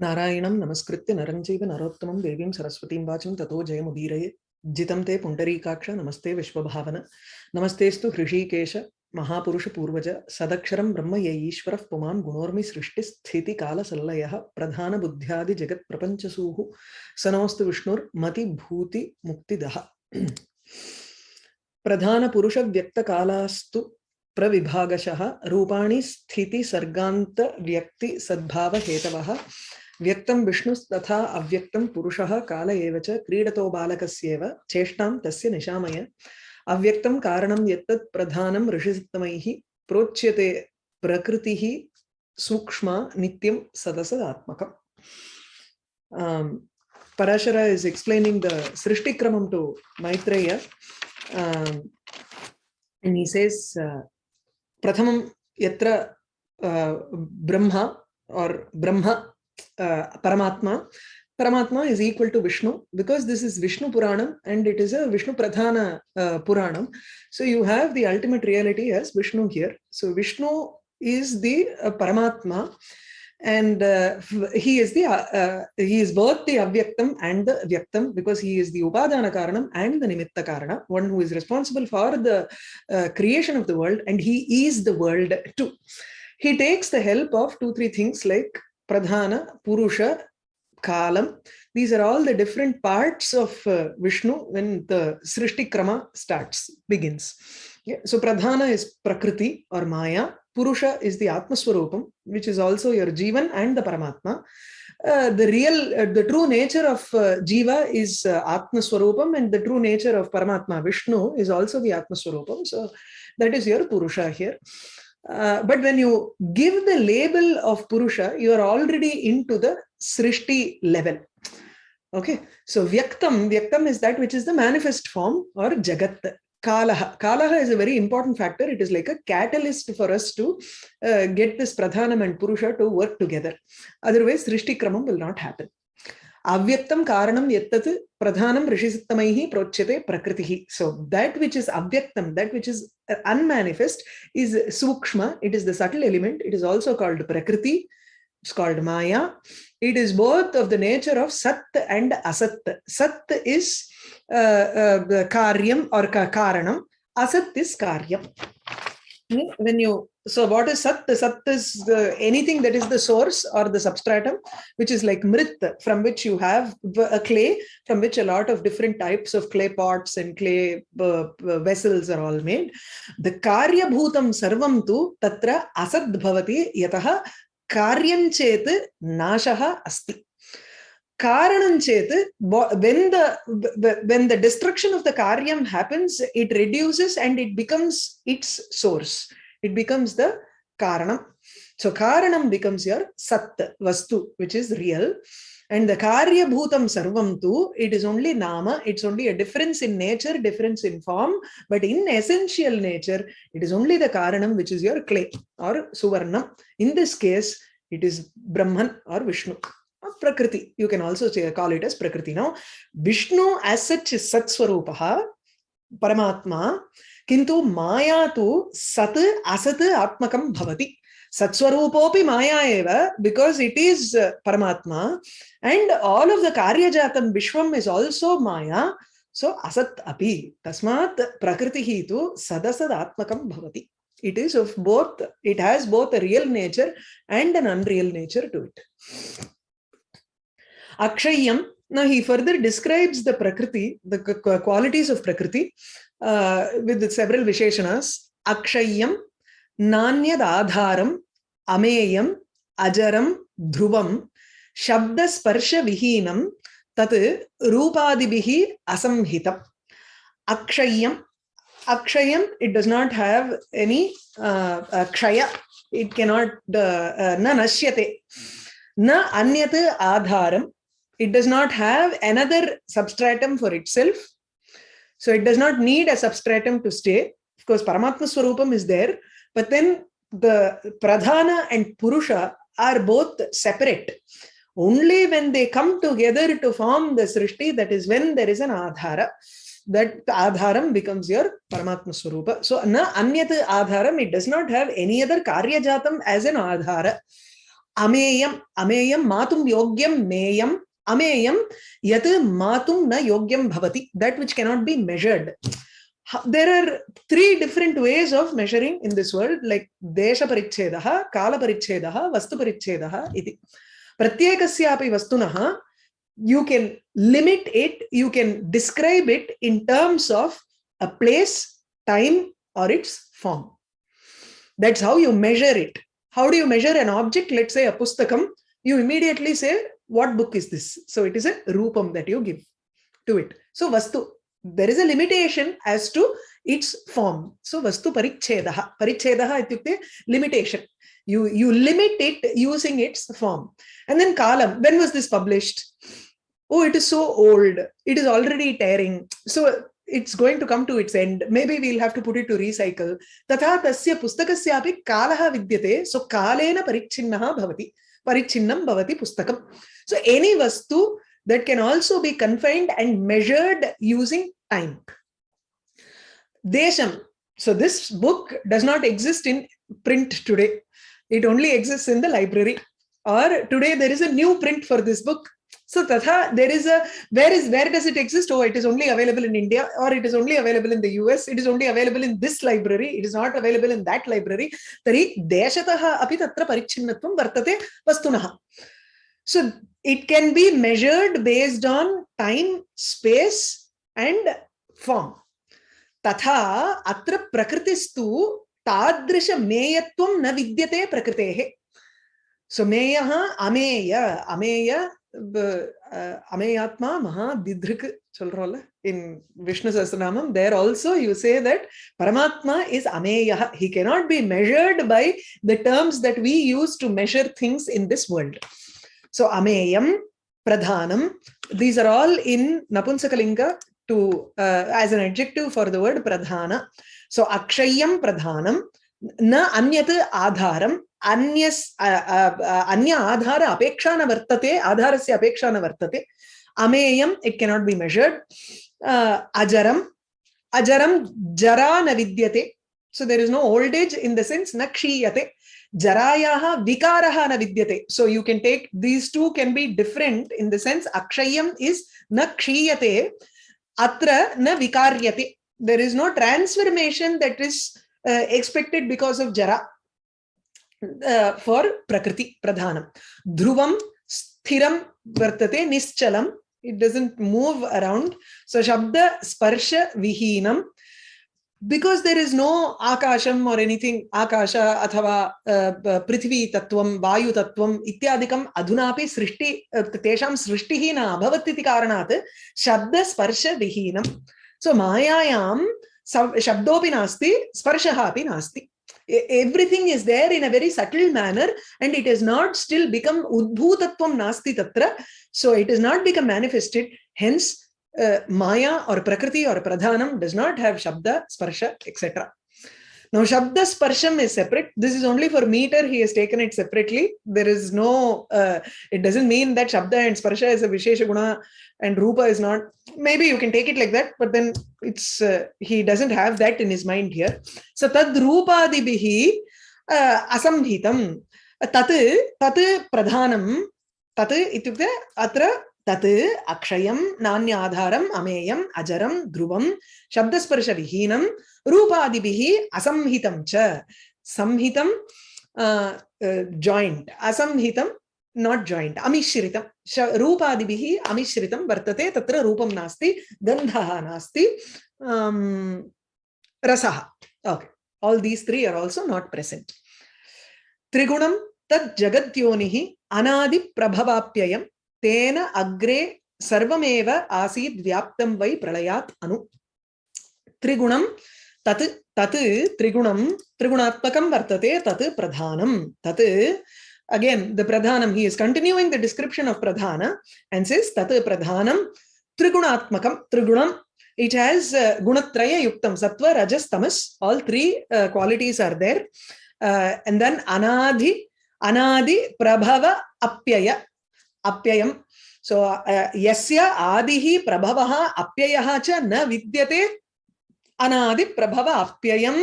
नारायणं नमस्कृत्य नरं चैव नरोत्तमं देवीं सरस्वतीं वाचं ततो जयमुदीरये। जितं ते पुण्डरीकाक्ष, नमस्ते विश्वभावन। नमस्तेस्तु हृषीकेश महापुरुषपूर्वज सदक्षरं ब्रह्म य ईश्वरः पुमान् गुणोर्मि सृष्टिस्थितिकालसल्लयः प्रधानबुद्ध्यादिजगत्प्रपञ्चसूः स नमस्तु विष्णुर्मतिभूतिमुक्तिदः प्रधानपुरुषव्यक्तकालास्तु प्रविभागशः, रूपाणि स्थितिसर्गान्तव्यक्तिसद्भावहेतवः। व्यक्तं विष्णुस्तथा अव्यक्तं पुरुषः काल एव च क्रीडतो बालकस्येव चेष्टां तस्य निशामय अव्यक्तं कारणं यत्तत् प्रधानं ऋषिसप्तमैः प्रोच्यते प्रकृतिः सूक्ष्मा नित्यं सदसदात्मकम् um, Parashara is explaining the Srishtikramam to Maitreya um, and he says uh, Prathamam yatra uh, Brahma or Brahma uh, Paramatma. Paramatma is equal to Vishnu because this is Vishnu Puranam and it is a Vishnu Pradhana uh, Puranam. So you have the ultimate reality as Vishnu here. So Vishnu is the uh, Paramatma and uh, he is the uh, uh, he is both the avyaktam and the vyaktam because he is the upadana karanam and the nimitta karana one who is responsible for the uh, creation of the world and he is the world too he takes the help of two three things like pradhana purusha kalam these are all the different parts of uh, vishnu when the srishti krama starts begins yeah. so pradhana is prakriti or maya Purusha is the Atma Swarupam, which is also your Jivan and the Paramatma. Uh, the real, uh, the true nature of uh, Jiva is uh, Atma Swarupam and the true nature of Paramatma, Vishnu, is also the Atma Swarupam. So that is your Purusha here. Uh, but when you give the label of Purusha, you are already into the Srishti level. Okay, so Vyaktam, Vyaktam is that which is the manifest form or Jagat. Kalaha. Kalaha is a very important factor. It is like a catalyst for us to uh, get this Pradhanam and Purusha to work together. Otherwise, Srishti Kramam will not happen. Avyaktam Karanam Yattat Pradhanam Rishisattamaihi Prochete Prakritihi. So that which is Avyaktam, that which is unmanifest is Sukshma. It is the subtle element. It is also called Prakriti. It's called Maya. It is both of the nature of Sat and Asat. Sat is karyam or karanam, asat is karyam. When you so what is sat? Sat is the, anything that is the source or the substratum, which is like mrit, from which you have a clay, from which a lot of different types of clay pots and clay uh, vessels are all made. The karya bhutam sarvam tu tatra asad bhavati yataha karyam chet nashaha asti. karanam chet when the when the destruction of the karyam happens it reduces and it becomes its source it becomes the karanam so karanam becomes your sat vastu which is real and the karya bhutam sarvam tu it is only nama it's only a difference in nature difference in form but in essential nature it is only the karanam which is your clay or suvarnam in this case it is brahman or vishnu Prakriti. You can also say, call it as Prakriti. Now, Vishnu as such is Sat Swarupaha, Paramatma, किंतु माया तो सत असत आत्मक सत्स्वरूपोपि माया एव because it is परमात्मा and all of the कार्य कार्यजात विश्व इज़ ऑलसो माया सो असत् अभी तस्मा प्रकृति ही तो सदसदात्मक it is of both it has both a real nature and an unreal nature to it अक्षय्यम Now he further describes the prakriti, the qualities of prakriti. Uh, with several Visheshanas. Akshayam, Nanyad Adharam, Ameyam, Ajaram, Dhruvam, Shabda Sparsha Vihinam, Tat Rupadibihi Asamhitam. Akshayam, Akshayam, it does not have any uh, Kshaya. It cannot, uh, uh, na nashyate. Na anyat adharam, it does not have another substratum for itself. So it does not need a substratum to stay. Of course, Paramatma Swarupam is there, but then the Pradhana and Purusha are both separate. Only when they come together to form the Srishti, that is when there is an Adhara. That Adharam becomes your Paramatma Swarupa. So na anyat Adharam, it does not have any other Karya Jatam as an Adhara. Ameyam, Ameyam, Matum Yogyam, Meyam, अमेयं यत् मातुं न योग्यं भवति that which cannot be measured there are three different ways of measuring in this world like desha parichedah kala parichedah vastu parichedah iti pratyekasyapi vastunah you can limit it you can describe it in terms of a place time or its form that's how you measure it how do you measure an object let's say a pustakam you immediately say what book is this? So it is a rupam that you give to it. So vastu, there is a limitation as to its form. So vastu parichedaha, parichedaha ityukte limitation. You, you limit it using its form. And then kalam, when was this published? Oh, it is so old. It is already tearing. So it's going to come to its end. Maybe we'll have to put it to recycle. Tatha tasya pustakasyapi kalaha vidyate. So kalena parichinnaha bhavati. Parichinnam Bhavati Pustakam. So any Vastu that can also be confined and measured using time. Desham. So this book does not exist in print today. It only exists in the library. Or today there is a new print for this book so tatha, there is a, where is, where does it exist? Oh, it is only available in India or it is only available in the US. It is only available in this library. It is not available in that library. Tari deshataha api tatra parichinnatvam vartate vastunaha. So it can be measured based on time, space and form. तथा अत्र प्रकृतिस्तु तादृश मेयत्वं न विद्यते प्रकृतेः सो मेयः अमेय अमेय அமேயாத்மா மகா தித்ருக்கு சொல்றோம்ல in Vishnu Sahasranamam, there also you say that Paramatma is ameya. He cannot be measured by the terms that we use to measure things in this world. So ameyam, pradhanam, these are all in Napunsakalinga to uh, as an adjective for the word pradhana. So akshayam pradhanam, न अन्यत् आधारम् अन्यस् अन्य आधार अपेक्षा न वर्तते से अपेक्षा न वर्तते। अमेयम् इट् केनाट् बि मेजर्ड् अजरम्, अजरं जरा न विद्यते। So there is no old age in the sense न क्षीयते। जरायाः विकारः न विद्यते। So you can take this to can be different in the sense अक्षयम् is न क्षीयते, अत्र न विकार्यते। There is no transformation that is expected because of jara for prakriti pradhanam dhruvam sthiram vartate nischalam it doesn't move around so shabda sparsha vihinam because there is no akasham or anything akasha athava uh, prithvi tattvam vayu tattvam ityadikam adunapi srishti uh, tesham srishtihi na abhavat iti karanat shabda sparsha vihinam so mayayam shabdopi nasti sparshaha api nasti everything is there in a very subtle manner and it has not still become udbhutatvam nasti tatra so it has not become manifested hence uh, maya or prakriti or pradhanam does not have shabda sparsha etc now shabda sparsham is separate. This is only for meter. He has taken it separately. There is no uh, it doesn't mean that shabda and sparsha is a vishesha guna and rupa is not. Maybe you can take it like that but then it's uh, he doesn't have that in his mind here. So tad rupadibihi uh, asamhitam. Tat tat pradhanam. Tat ityukte atra तत् अक्षयं नान्याधारम् अमेयम् अजरं, ध्रुवं, शब्दस्पर्शविहीनं, रूपादिभिः असंहितं च। संहितं joint असंहितं, not joined amishritam रूपादिभिः अमिश्रितं वर्तते, तत्र रूपं नास्ति, गन्धः नास्ति रसः। Okay, all these three are also not present त्रिगुणं, तत् जगद्योनिः अनादि प्रभवाप्ययं तेन अग्रे सर्वमेव आसीत् व्याप्तं वै प्रलयात् अनु त्रिगुणं तत् तत् त्रिगुणं त्रिगुणात्मकं वर्तते तत् प्रधानं तत् he is continuing the description of pradhana and says tat pradhanam trigunatmakam trigunam it has uh, gunatraya yuktam sattva rajas tamas all three uh, qualities are there uh, and then anadhi anadi prabhava apyaya अप्ययम्। So so, uh, यस्य आदिः प्रभवः अप्ययः च न विद्यते। अनादि प्रभव अप्ययम्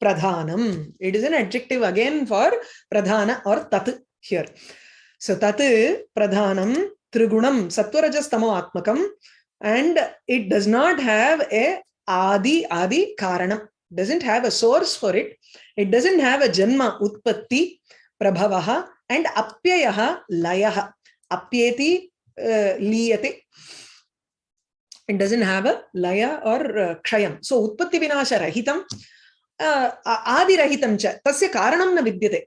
प्रधानम्। It is an adjective again for pradhana or तत् here so तत् त्रिगुण त्रिगुणम् सत्त्वरजस्तमोत्मकम् and it does not have a आदि आदि कारण doesn't have a source for it. It doesn't have a janma utpatti prabhavah and apyayah layah apyeti uh, liyate it doesn't have a laya or uh, kshayam so utpatti vinasha rahitam आदिरहितं च तस्य कारणं न विद्यते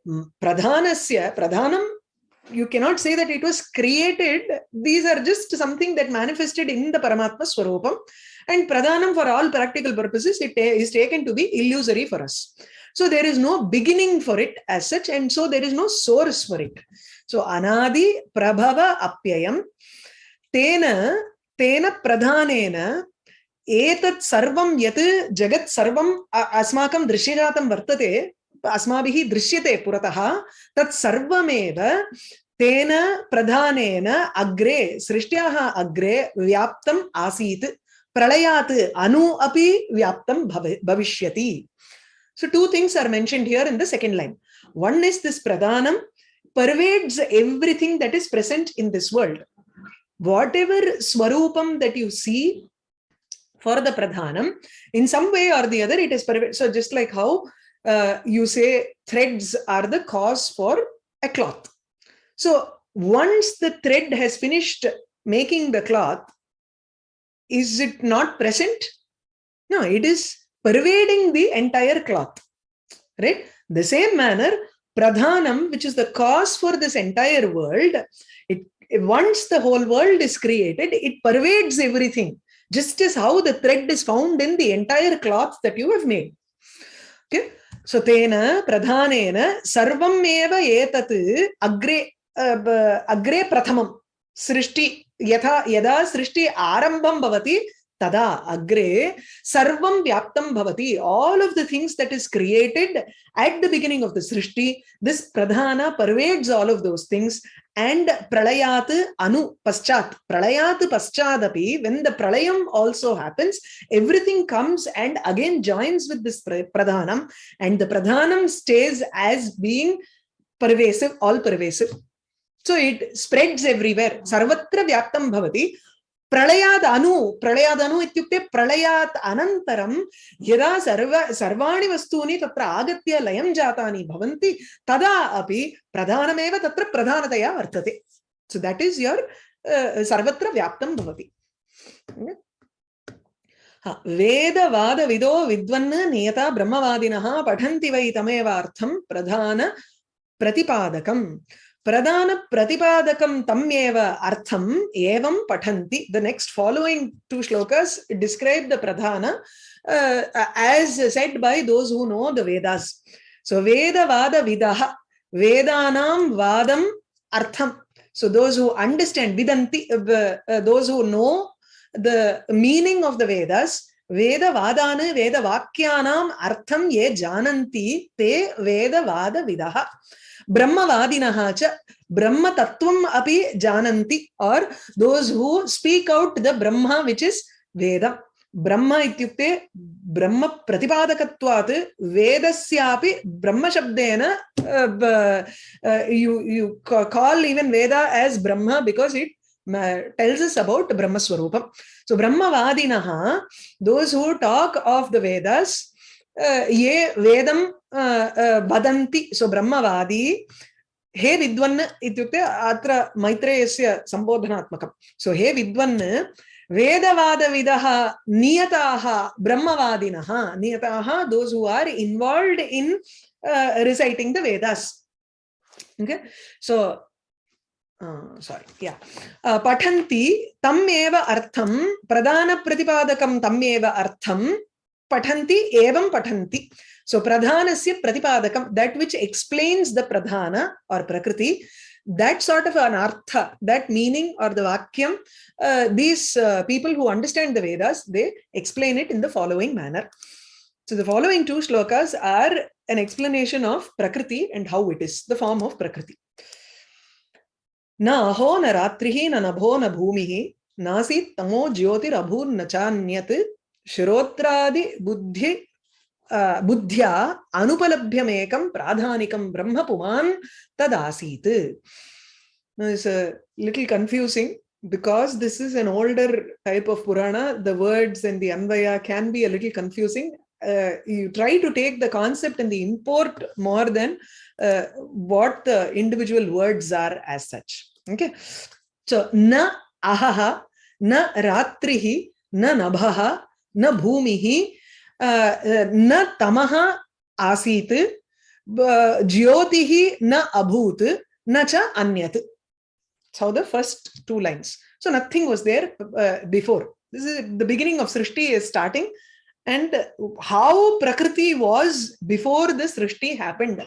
प्रधानस्य प्रधानं you cannot say that it was created these are just something that manifested in the paramatma swarupam and pradhanam for all practical purposes it is taken to be illusory for us so there is no beginning for it as such and so there is no source for it so anadi prabhava apyayam tena tena pradhanena एतत् सर्वं यत् जगत् सर्वम् अस्माकं दृश्यजातं वर्तते अस्माभिः दृश्यते पुरतः तत् सर्वमेव तेन प्रधानेन अग्रे सृष्ट्याः अग्रे व्याप्तम् आसीत् प्रलयात् अनु अपि व्याप्तं भविष्यति so two things are mentioned here in the second line. One is this pradhanam pervades everything that is present in this world. Whatever swarupam that you see for the pradhanam in some way or the other it is so just like how uh, you say threads are the cause for a cloth so once the thread has finished making the cloth is it not present no it is pervading the entire cloth right the same manner pradhanam which is the cause for this entire world it once the whole world is created it pervades everything just as how the thread is found in the entire cloth that you have made. Okay. So, tena pradhanena sarvam eva etat agre, uh, agre prathamam srishti yatha yada srishti arambam bhavati tada agre sarvam vyaptam bhavati all of the things that is created at the beginning of the srishti this pradhana pervades all of those things and pralayat anu paschat pralayat paschadapi when the pralayam also happens everything comes and again joins with this pradhanam and the pradhanam stays as being pervasive all pervasive. So it spreads everywhere. sarvatra vyaptam bhavati प्रलयाद अनु प्रलयाद अनु इत्युक्ते प्रलयात् यदा सर्व, सर्वाणि वस्तूनि तत्र आगत्य लयं जातानि भवन्ति, तदा अपि प्रधानमेव तत्र प्रधानतया वर्तते। सो दट् इस् योर् सर्वत्र व्याप्तं भवति। वेदवादविदो विद्वन् नियता ब्रह्मवादिनः पठन्ति वै तमेव अर्थं प्रधान प्रतिपादकम्। प्रधान प्रतिपादकं तम्येव अर्थम् एवं पठन्ति the next following two shlokas describe the pradhana as said by those who know the Vedas so वेदवाद विदः वेदानां वादम अर्थम vidanti uh, those who know the meaning of the vedas veda vadana veda vakyanam artham ye jananti te veda vada vidah ब्रह्मवादिनः च ब्रह्म तत्त्वम् अपि जानन्ति or those who speak out the Brahma which is Veda ब्रह्म इत्युक्ते ब्रह्म प्रतिपादकत्वात् वेदस्यापि ब्रह्मशब्देन you you call even Veda as Brahma because it tells us about Brahma Swarupam. So Brahmavadinaha, those who talk of the Vedas, ये वेदं वदन्ति सो ब्रह्मवादी हे विद्वन् इत्युक्ते अत्र मैत्रेयस्य सम्बोधनात्मकं सो हे विद्वन् वेदवादविदः नियताः ब्रह्मवादिनः नियताः those who are involved in reciting the Vedas. Okay, so uh, sorry, yeah. Uh, patanti tam eva artham pradana pratipadakam patanti evam patanti so pradhanasya pratipadakam that which explains the pradhana or prakriti that sort of an artha that meaning or the vakyam uh, these uh, people who understand the vedas they explain it in the following manner so the following two shlokas are an explanation of prakriti and how it is the form of prakriti na aho na ratrihi na nabho na bhumihi नासीत् तमो ज्योतिरभूर्न चान्यत् श्रोत्रादि बुद्धि uh, buddhya anupalabhyamekam pradhanikam brahma puman tadasit it's a little confusing because this is an older type of purana the words and the anvaya can be a little confusing uh, you try to take the concept and the import more than uh, what the individual words are as such okay so na ahaha na ratrihi na nabhaha न भूमि ही न तम आसीत ज्योति न अभूत, न च अन्यत. So the first two lines so nothing was there before this is the beginning of srishti is starting and how prakriti was before the srishti happened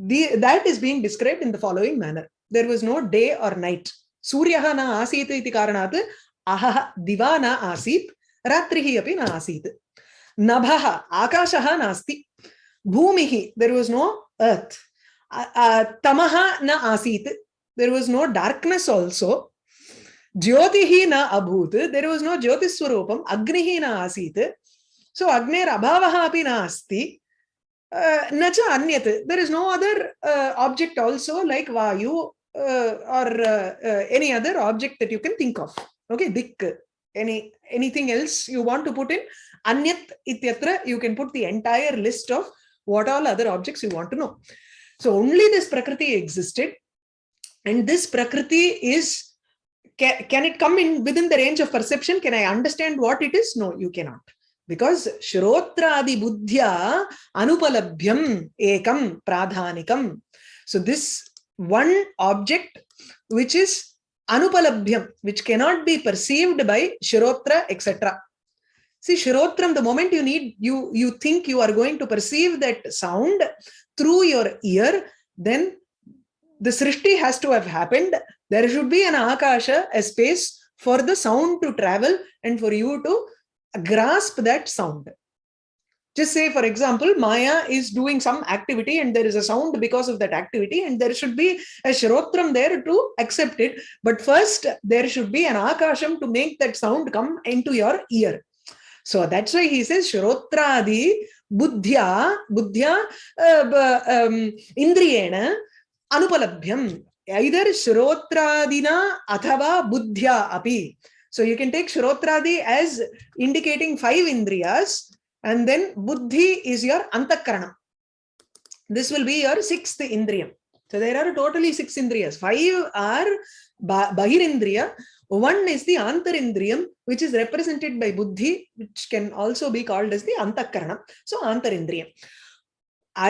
that is being described in the following manner there was no day or night सूर्य न आसी कारण अह दिवा न आसी रात्रि अभी ना आसीत आकाश आकाशः नास्ति। भूमिः देयर नो अर्थ तम न आसीत। There was no darkness also ज्योति न अभूत। देयर वाज नो ज्योति स्वरूपं अग्निः न आसीत। सो अग्नेर अभावः अपि नास्ति। न च अन्यत्। Is no other object also like vayu or any other object that you can think of okay दिक्। Any anything else you want to put in anyat ityatra you can put the entire list of what all other objects you want to know. So only this prakriti existed and this prakriti is can, can it come in within the range of perception? Can i understand what it is? No you cannot. Because shrotradi buddhya anupalabhyam ekam pradhanikam so this one object which is anupalabhyam which cannot be perceived by shrotra etc see shrotram the moment you need you you think you are going to perceive that sound through your ear then the srishti has to have happened. There should be an akasha a space for the sound to travel and for you to grasp that sound just say for example maya is doing some activity and there is a sound because of that activity and there should be a shrotram there to accept it. But first there should be an akasham to make that sound come into your ear. So that's why he says shrotradi buddhya buddhya uh, um, indriyena anupalabhyam. Either shrotradina athava buddhya api. So you can take shrotradi as indicating five indriyas and then buddhi is your antakaranam this will be your sixth indriyam so there are totally six indriyas five are bahirindriya one is the antarindriyam which is represented by buddhi which can also be called as the antakaranam so antarindriyam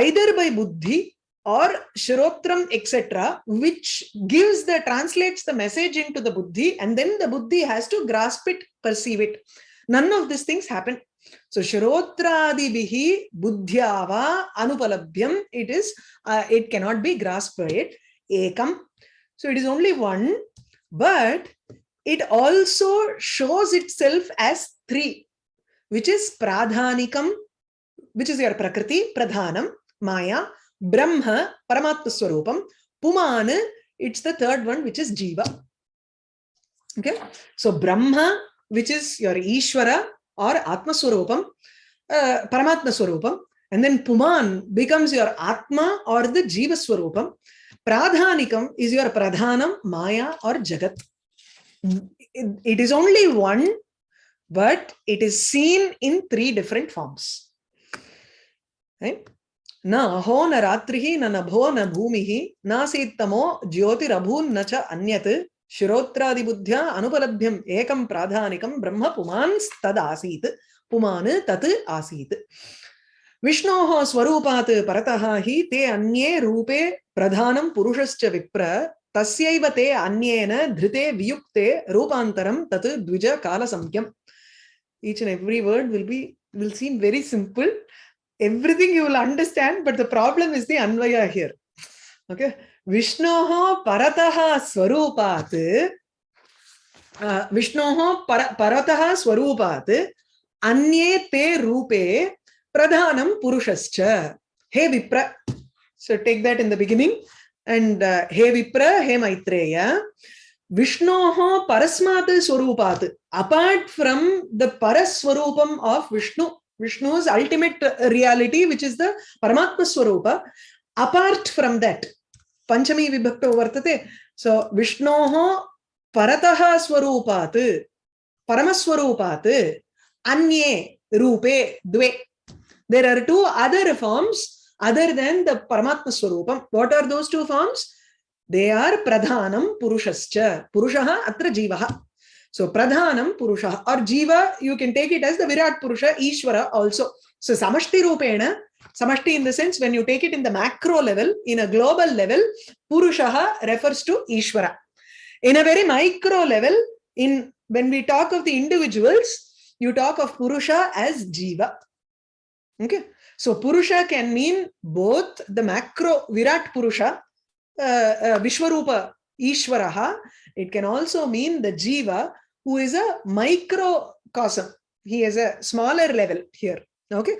either by buddhi or Shirotram, etc., which gives the translates the message into the buddhi, and then the buddhi has to grasp it, perceive it. None of these things happen. So Shirotradibihi buddhyava anupalabhyam, it is, uh, it cannot be grasped by it. Ekam. So it is only one, but it also shows itself as three, which is pradhanikam, which is your prakriti, pradhanam, maya, Brahma, Paramatma Swarupam, Puman, it's the third one, which is Jiva. Okay, so Brahma, which is your Ishvara or Atma Swarupam, uh, Paramatma Swarupam, and then Puman becomes your Atma or the Jiva Swarupam. Pradhanikam is your Pradhanam, Maya or Jagat. It, it is only one, but it is seen in three different forms. Right? न अहो न रात्रिः न नभो न भूमिः नासीत्तमो ज्योतिरभून् न च अन्यत् शिरोत्रादिबुद्ध्या अनुपलभ्यम् एकं प्राधानिकं ब्रह्म पुमांस्तदासीत् पुमान् तत् आसीत् विष्णोः स्वरूपात् परतः हि ते अन्ये रूपे प्रधानं पुरुषश्च विप्र तस्यैव ते अन्येन धृते वियुक्ते रूपान्तरं तत् द्विज कालसंज्ञम् each and every word will be will seem very simple everything you will understand, but the problem is the Anvaya here. Okay. விஷ்ணோः பரதः ஸ்வரூபாத். விஷ்ணோः பர பரதः ஸ்வரூபாத். அந்நே தே ரூபே பிரதானம் புருஷஸ்ச. ஹே விப்ர. So take that in the beginning and ஹே விப்ர ஹே மைத்ரேய. விஷ்ணோः பரஸ்மாத் ஸ்வரூபாத். Apart from the பரஸ்வரூபம் of Vishnu Vishnu's ultimate reality which is the பரமாத்மஸ்வரூப apart from that पंचमी विभक्त वर्त है सो विष्णो परत स्वरूपात्, परमस्वरूपात्, अन्ये रूपे द्वे। There are two other forms other than the परमात्म स्वरूप। What are those two forms they are प्रधानम पुरुषश्च पुरुषः अत्र जीवः। सो प्रधानम पुरुषः और जीव you can take it as the Virat पुष ईश्वर आल्सो सो समष्टि Samashti in the sense when you take it in the macro level, in a global level, Purushaha refers to Ishvara. In a very micro level, in when we talk of the individuals, you talk of Purusha as Jiva. Okay. So Purusha can mean both the macro Virat Purusha, uh, uh, Vishwarupa Ishvaraha. It can also mean the Jiva who is a microcosm. He is a smaller level here. Okay.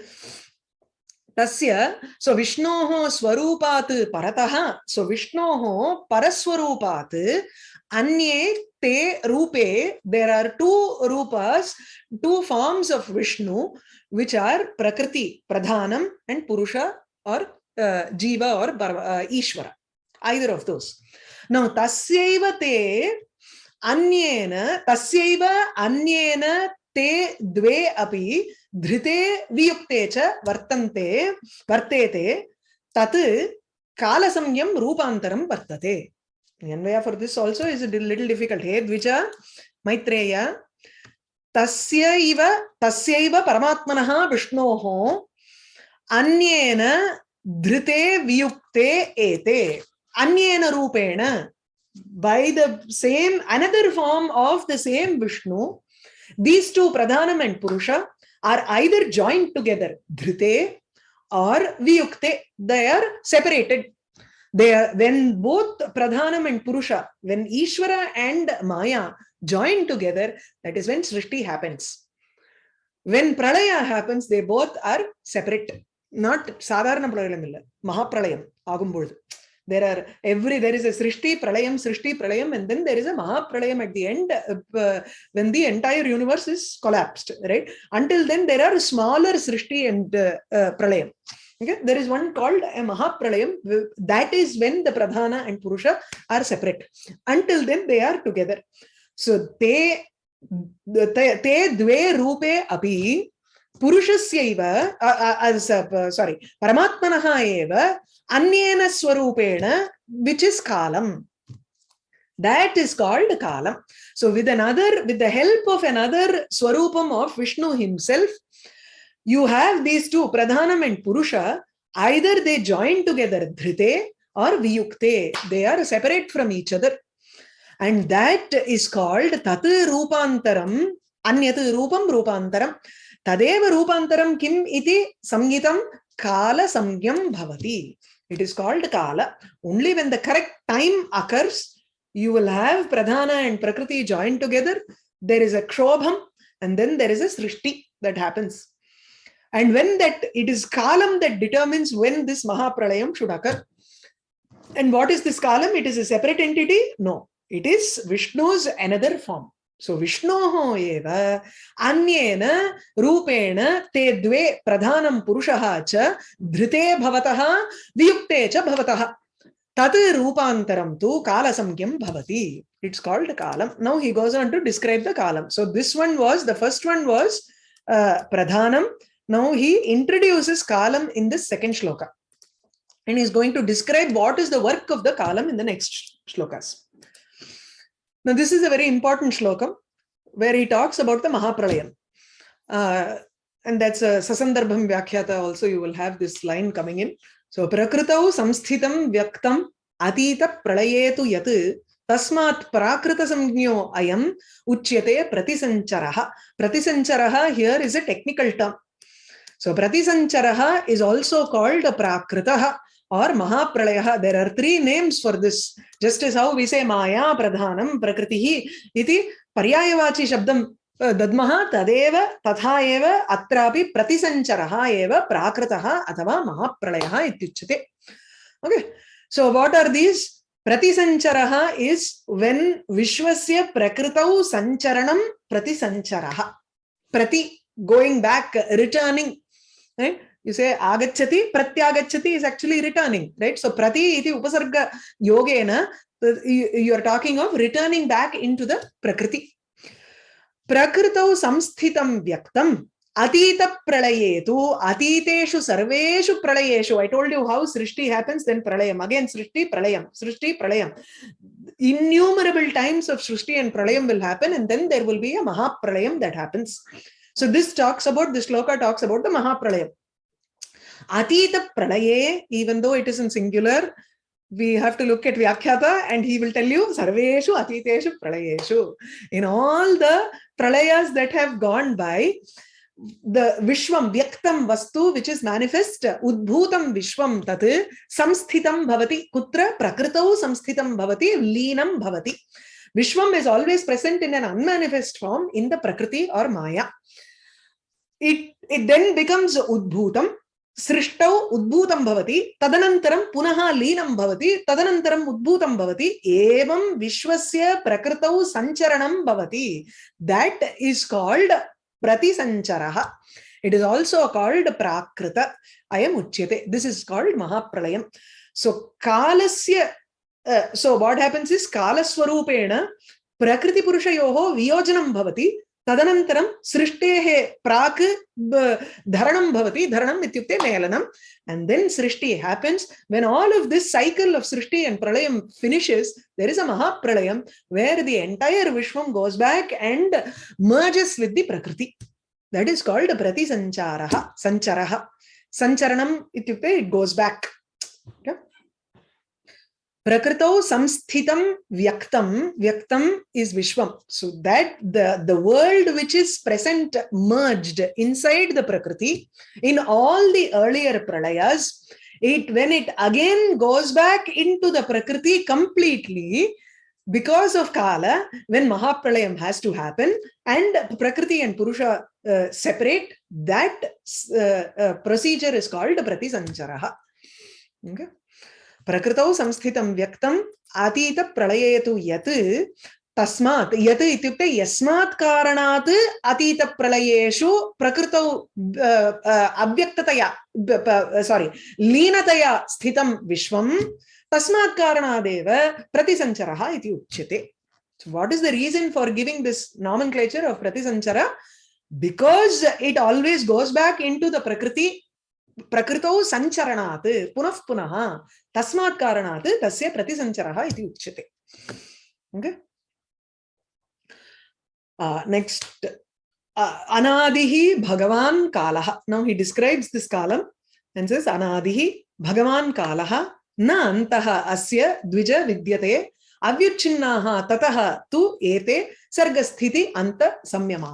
Vishnoho Swarupat Parataha, so Vishnoho Paraswarupat, Anye Te Rupe, there are two Rupas, two forms of Vishnu, which are Prakriti, Pradhanam, and Purusha or uh, Jiva or uh, Ishvara, either of those. Now, Tasyaiva Te अन्येन तस्यैव अन्येन ते द्वे अपि धृते वियुक्ते च वर्तन्ते वर्तेते तत् कालसंज्ञं रूपान्तरं वर्तते। अन्वय for this also is little difficult. हे द्विज मैत्रेय तस्यैव तस्यैव परमात्मनः विष्णोः अन्येन धृते वियुक्ते एते। अन्येन रूपेण by the same another form of the same Vishnu, these two Pradhanam and Purusha are either joined together, Dhrite or Viyukte. They are separated. They are, when both Pradhanam and Purusha, when Ishvara and Maya join together, that is when Srishti happens. When Pralaya happens, they both are separate. Not Sadharana Pralayam, Mahapralayam, Agumbodhu there are every there is a srishti pralayam srishti pralayam and then there is a mahapralayam at the end uh, when the entire universe is collapsed right? Until then there are smaller srishti and uh, uh, pralayam. Okay? There is one called a mahapralayam that is when the pradhana and purusha are separate. Until then they are together. So they te dve rupe api पुरुषस्यैव सारी परमात्मनः एव अन्येन स्वरूपेण which is kalam that is called kalam so with another with the help of another swarupam of vishnu himself you have these two pradhanam and purusha either they join together dhrite or viyukte they are separate from each other and that is called tat rupantaram anyat rupam rupantaram तदेव रूपान्तरं किम् इति संज्ञितं कालसंज्ञं भवति it is called kala only when the correct time occurs you will have pradhana and prakriti joined together there is a kshobham and then there is a srishti that happens and when that it is kalam that determines when this mahapralayam should occur and what is this kalam it is a separate entity no it is vishnu's another form सो विष्णो अन्येन रूपेण ते द्वे प्रधानम पुरुषः च धृते भवतः वियुक्ते च भवतः तत् रूपांतरं तु कालसंज्ञं भवति it's called column now he goes on to describe the column so this one was the first one was प्रधानम now he introduces column in the second shloka and he is going to describe what is the work of the column in the next shlokas Now, this is a very important shlokam where he talks about the Mahapralayam. Uh, and that's a Sasandarbham Vyakhyata also, you will have this line coming in. So, Prakritau samsthitam vyaktam atita pralayetu yat tasmat prakrita samgnyo ayam uchyate pratisancharaha. Pratisancharaha here is a technical term. So, pratisancharaha is also called prakritaha. Or Mahapralaya. There are three names for this. Just as how we say Maya, Pradhanam, Prakritihi, iti Paryayavachi Shabdam दद्मः तदेव तथा एव अत्रापि प्रतिसञ्चरः एव प्राकृतः अथवा महाप्रलयः इत्युच्यते okay so what are these प्रतिसञ्चरः is when विश्वस्य प्रकृतौ सञ्चरणं प्रतिसञ्चरः प्रति back returning right you say agachati pratyagachati is actually returning right? So prati iti upasarga yogena you are talking of returning back into the prakriti. Prakritau samsthitam vyaktam atita pralayetu atiteshu sarveshu pralayeshu i told you how srishti happens then pralayam. Again srishti pralayam srishti pralayam. Innumerable times of srishti and pralayam will happen and then there will be a mahapralayam that happens. So this talks about this shloka talks about the mahapralayam atita pralaye even though it is in singular we have to look at Vyakhyata and he will tell you Sarveshu Atiteshu Pralayeshu. In all the pralayas that have gone by, the Vishwam, Vyaktam Vastu, which is manifest, Udbhutam Vishwam Tat, Samsthitam Bhavati, Kutra Prakritau Samsthitam Bhavati, Leenam Bhavati. Vishwam is always present in an unmanifest form in the Prakriti or Maya. It, it then becomes Udbhutam, सृष्टौ उद्भूतं भवति तदनन्तरं पुनः लीनं भवति तदनन्तरम् उद्भूतं भवति एवं विश्वस्य प्रकृतौ सञ्चरणं भवति that is called प्रतिसञ्चरः also called prakrita ayam uchyate this is called mahapralayam so kalasya uh, so what happens is kalaswarupena prakriti purushayoho viyojanam bhavati तदनतर सृष्टे प्राक् धरण भवति, धरणम् इत्युक्ते मेलनम्. And then Srishti happens when all of this cycle of Srishti and प्रलयं finishes there is a महाप्रलयं where the entire विश्वं goes back and merges with prakriti that is called प्रतिसञ्चारः सञ्चरः सञ्चरणम् इत्युक्ते it goes Prakritau samsthitam vyaktam, vyaktam is Vishwam. So that the, the world which is present merged inside the Prakriti in all the earlier pralayas, it when it again goes back into the Prakriti completely, because of Kala, when Mahapralayam has to happen and Prakriti and Purusha uh, separate, that uh, uh, procedure is called Pratisancharaha. Okay. प्रकृतौ संस्थितं व्यक्तम् अतीत प्रलयेतु यत्, तस्मात्, यत् इत्युक्ते यस्मात् कारणात् अतीत प्रलयेषु प्रकृतौ अव्यक्ततया सारी लीनतया स्थितं विश्वं, तस्मात् कारणादेव प्रतिसञ्चरः इति उच्यते So, what is the reason for giving this nomenclature of Pratisanchara? Because it always goes back into the Prakriti प्रकृत संचरणा पुनः पुनः तस्मा तस्य प्रति इति उच्यते। नेक्स्ट अनादि भगवान काल। नौ ही डिस्क्राइब्स दिस कालम एंड सेज अनादि भगवान काल न अंत अस्य द्विज विद्यते, अव्युच्छिन्ना ततः तु अंत संयम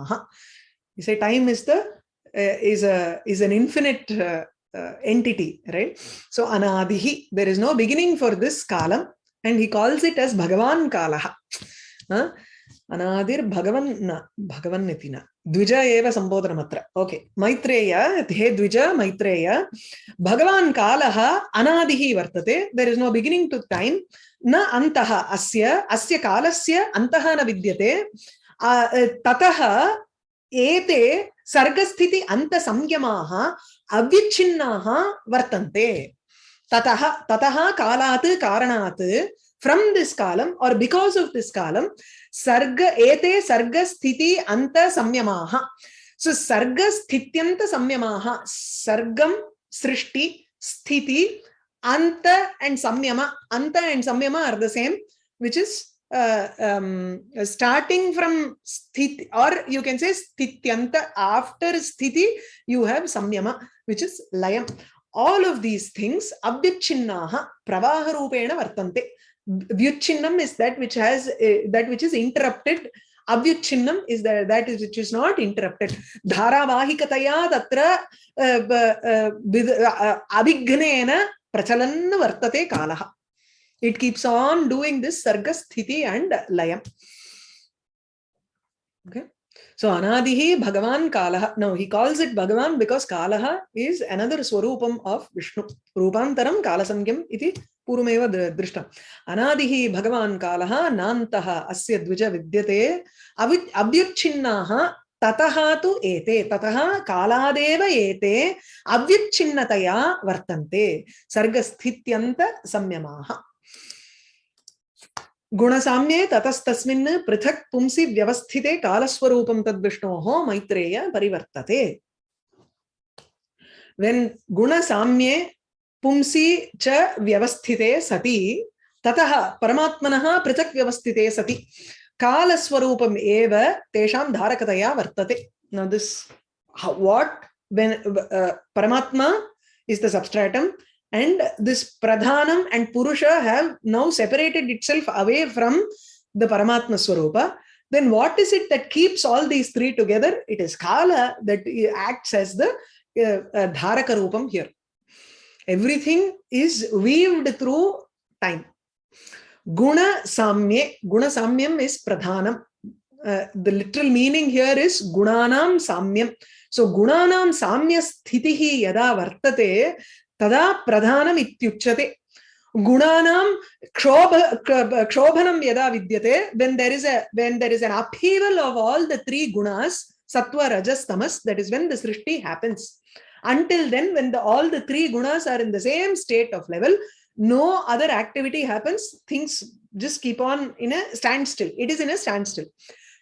time is the is the uh, is a is an infinite uh, uh, entity right so anadihi there is no beginning for this kalam and he calls it as bhagavan kalaha uh, अनादिर् भगवन् न भगवन् इति न द्विज एव सम्बोधनमत्र okay Maitreya हे द्विज मैत्रेय भगवान् कालः अनादिः वर्तते there is no beginning to time न अन्तः अस्य अस्य कालस्य अन्तः न विद्यते ततः एते सर्गस्थिति अन्तसंयमाः अव्यच्छिन्नाः वर्तन्ते ततः ततः कालात् कारणात् from this column or because of this column sarga ete sarga sthiti anta samyamaha so sarga sthityanta samyamaha sargam srishti sthiti anta and samyama anta and samyama are the same which is uh, um, starting from sthiti or you can say sthityanta after sthiti you have samyama which is layam all of these things abhyachinnaha pravaha rupena vartante vyuchinnam is that which has uh, that which is interrupted avyuchinnam is that that is which is not interrupted dharavahikataya tatra abhignena prachalan vartate kalaha it keeps on doing this sarga sthiti and layam okay so anadihi bhagavan kalaha now he calls it bhagavan because kalaha is another swarupam of vishnu rupantaram kalasamgyam iti पूर्वमेव दृष्टम् अनादिः भगवान् कालः नान्तः अस्य द्विज विद्यते अवि अव्युच्छिन्नाः ततः तु एते ततः कालादेव एते अव्युच्छिन्नतया वर्तन्ते संयमाः गुणसाम्ये ततस्तस्मिन् पृथक् पुंसि व्यवस्थिते कालस्वरूपं तद्विष्णोः मैत्रेय परिवर्तते। When गुणसाम्ये पुंसि च व्यवस्थिते सति ततः परमात्मनः पृथक् व्यवस्थिते सति। कालस्वरूपम् एव तेषां धारकतया वर्तते। What when uh, paramatma is the substratum and this pradhanam and purusha have now separated itself away from the paramatma swarupa. Then what is it that keeps all these three together? It is kala that acts as the uh, uh, dharaka rupam here. Everything is weaved through time. Guna samye guna samyam is pradhanam. Uh, the literal meaning here is gunanam samyam. So gunanam samya sthitihi yada vartate तदा प्रधानम् इत्युच्यते गुणानां क्षोभ क्षोभनं यदा विद्यते when there is a when there is an upheaval of all the three gunas sattva rajas tamas that is when the srishti happens until then when the all the three gunas are in the same state of level no other activity happens things just keep on in a standstill it is in a standstill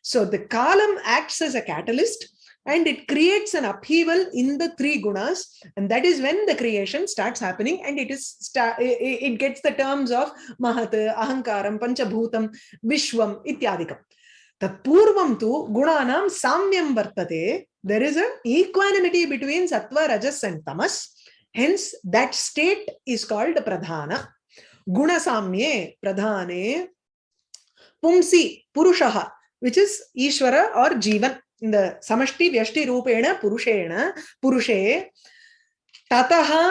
so the kalam acts as a catalyst and it creates an upheaval in the three gunas and that is when the creation starts happening and it is it gets the terms of mahat ahankaram panchabhutam vishwam ityadikam तत्पूर्वं तु गुणानां साम्यं वर्तते there is an equanimity between sattva rajas and tamas hence that state is called pradhana guna samye pradhane pumsi purushaha which is ishvara or jivan இந்த சமஷ்டி வியஷ்டி ரூபேண புருஷேன புருஷே ததா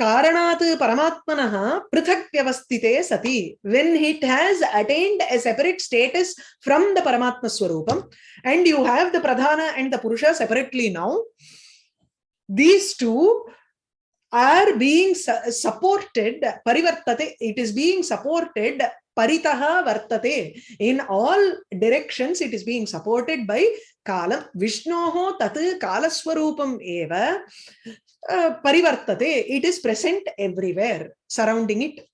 காரணாத் பரமாத்மனஹ பிருதக் வியவஸ்திதே சதி. When it has attained a separate status from the பரமாத்ம ஸ்வரூபம் and you have the பிரதான அண்ட் த புருஷ separately now these two are being supported parivartate it is being supported paritaha vartate. In all directions it is being supported by kalam vishnoho tat kalaswarupam eva uh, parivartate. It is present everywhere surrounding it.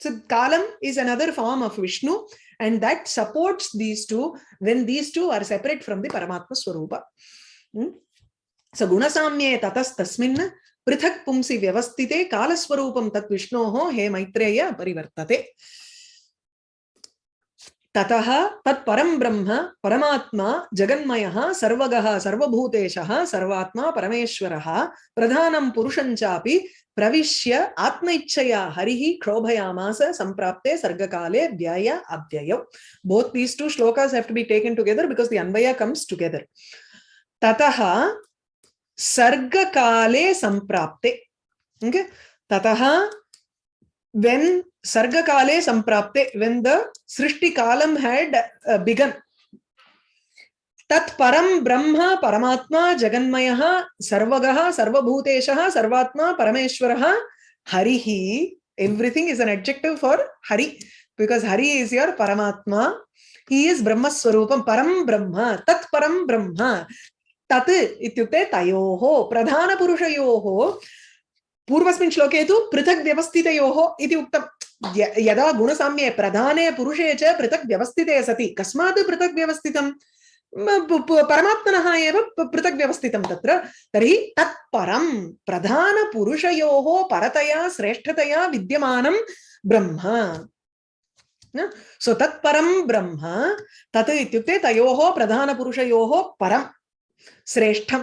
So kalam is another form of vishnu and that supports these two when these two are separate from the paramatma swarupa. Hmm? so gunasamye tatas tasmin पृथक् पुंसि व्यवस्थिते कालस्वरूपं तत् विष्णोः हे मैत्रेय परिवर्तते। ततः तत्परं ब्रह्म, परमात्मा, जगन्मयः, सर्वगः, सर्वभूतेशः, सर्वात्मा, परमेश्वरः, प्रधानं पुरुषं चापि प्रविश्य आत्मैच्छया हरिः क्षोभयामास सम्प्राप्ते सर्गकाले व्यय अव्ययौ। Both these two shlokas have to be taken together because the anvaya comes together ततः सर्ग काले संप्राप्ते। ओके? ततः व्हेन सर्ग संप्राप्ते व्हेन द सृष्टि कालम हैड बिगन uh, तत्परम ब्रह्म परमात्मा जगन्मय, सर्वगः, सर्वभूतेशः, सर्वात्मा परमेश्वरः, हरिः। Everything is an adjective for Hari because Hari is your परमात्मा। ही इज़ ब्रह्म स्वरूपम परम ब्रह्म तत्परम ब्रह्म। Ityukte tayoho pradhana purushayoho पूर्वस्मिन् श्लोके तु पृथक् व्यवस्थितयोः इति उक्तं। यदा गुणसाम्ये प्रधाने पुरुषे च पृथक् व्यवस्थिते सति, कस्मात् पृथक् व्यवस्थितं परमात्मनः एव पृथक् व्यवस्थितं तत्र। तर्हि तत्परं प्रधानपुरुषयोः परतया, श्रेष्ठतया विद्यमानं ब्रह्म। सो तत्परं ब्रह्म, तत् इत्युक्ते तयोः प्रधानपुरुषयोः परं श्रेष्ठं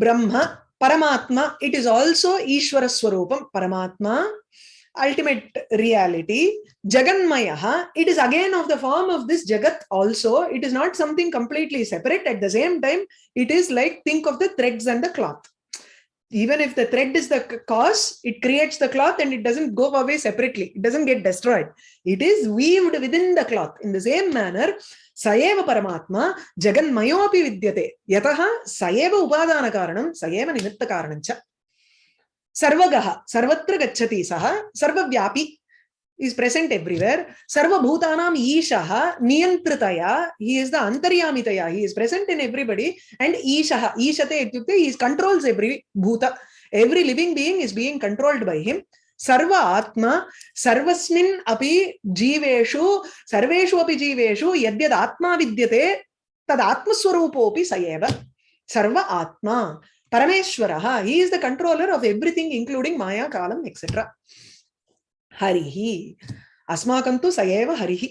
ब्रह्म Paramatma, it is also Ishvara Swarupam, Paramatma, ultimate reality. Jaganmayaha, it is again of the form of this Jagat also. It is not something completely separate. At the same time, it is like think of the threads and the cloth. even if the thread is the cause, it creates the cloth and it doesn't go away separately. It doesn't get destroyed. It is weaved within the cloth. In the same manner, Sayeva Paramatma Jaganmayopi Vidyate Yataha Sayeva Upadana Karanam Sayeva Nimitta Karanancha Sarvagaha Sarvatra Gachati Saha Sarvavyapi is present everywhere. Sarva Bhutanam Ishaha Niyantritaya. He is the Antaryamitaya. He is present in everybody. And Ishaha. Ishate ityukte, he controls every Bhuta. Every living being is being controlled by him. सर्व आत्मा सर्वस्मिन् अपि जीवेषु सर्वेषु अपि जीवेषु यद्यद् आत्मा विद्यते तद् आत्मस्वरूपोऽपि स एव सर्व आत्मा परमेश्वरः he is the controller of everything including maya column etcetera हरिः अस्माकं तु स एव हरिः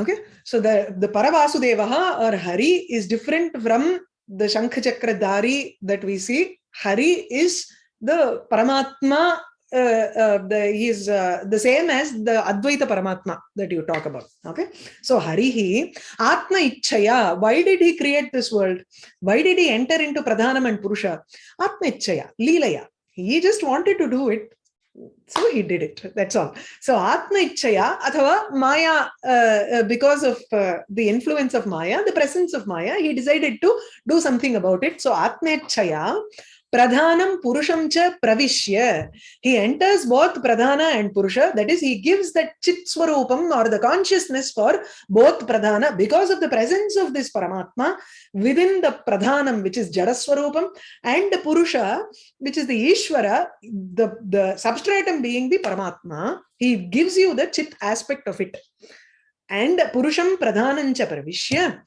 okay so the the paravasudevah or hari is different from the shankh chakra dari that we see hari is the paramatma uh, uh, the he is uh, the same as the Advaita Paramatma that you talk about. Okay, so Harihi Atma Ichaya. Why did he create this world? Why did he enter into Pradhanam and Purusha? Atma Ichaya, Leelaya. He just wanted to do it. So he did it. That's all. So Atma Ichaya, Athava Maya, uh, because of uh, the influence of Maya, the presence of Maya, he decided to do something about it. So Atma Ichaya Pradhanam Purusham cha pravishya. He enters both Pradhana and Purusha. That is, he gives that chit swarupam or the consciousness for both Pradhana because of the presence of this Paramatma within the Pradhanam, which is Jadaswarupam, and the Purusha, which is the Ishvara, the, the substratum being the Paramatma. He gives you the chit aspect of it. And Purusham Pradhanancha pravishya.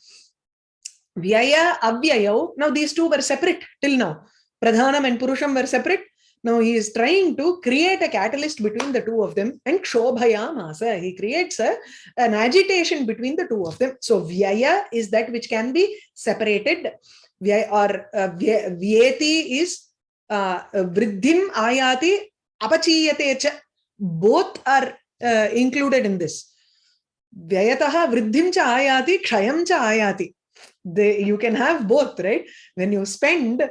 Vyaya, Avyayau. Now, these two were separate till now. Pradhanam and Purusham were separate. Now he is trying to create a catalyst between the two of them and Kshobhayamasa. He creates a, an agitation between the two of them. So Vyaya is that which can be separated. Vyaya or uh, Vyeti is uh, Ayati Apachiyate. Both are uh, included in this. Vyayataha Vriddhim cha Ayati Kshayam cha Ayati. They, you can have both, right? When you spend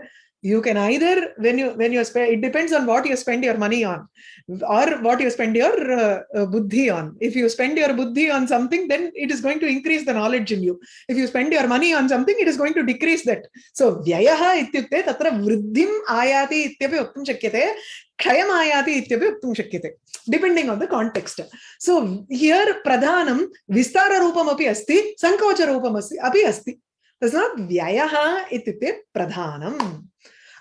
you can either when you when you spend it depends on what you spend your money on or what you spend your uh, uh, buddhi on if you spend your buddhi on something then it is going to increase the knowledge in you if you spend your money on something it is going to decrease that so vyayaha ityukte tatra vriddhim ayati ityapi vaktum shakyate kshayam ayati ityapi vaktum shakyate depending on the context so here pradhanam vistara roopam api asti sankocha roopam api asti that's not vyayaha ityukte pradhanam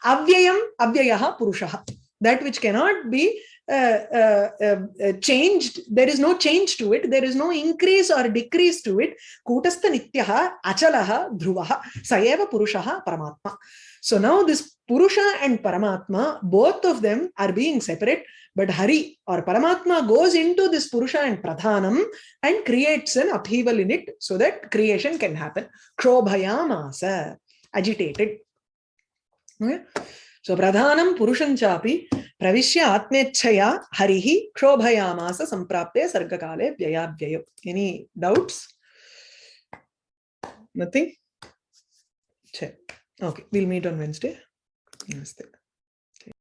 avyayam avyayaha purushaha. That which cannot be uh, uh, uh, changed there is no change to it there is no increase or decrease to it. Kutastha nityaha achalaha dhruvaha sayeva purushaha paramatma. So now this purusha and paramatma both of them are being separate but hari or paramatma goes into this purusha and pradhanam and creates an upheaval in it so that creation can happen. Kshobhayamasa agitated सो प्रधानं पुरुषं चापि प्रविश्य आत्मेच्छया हरिः क्षोभयामास सम्प्राप्ते सर्गकाले Any doubts nothing okay, we'll meet on wednesday. Namaste.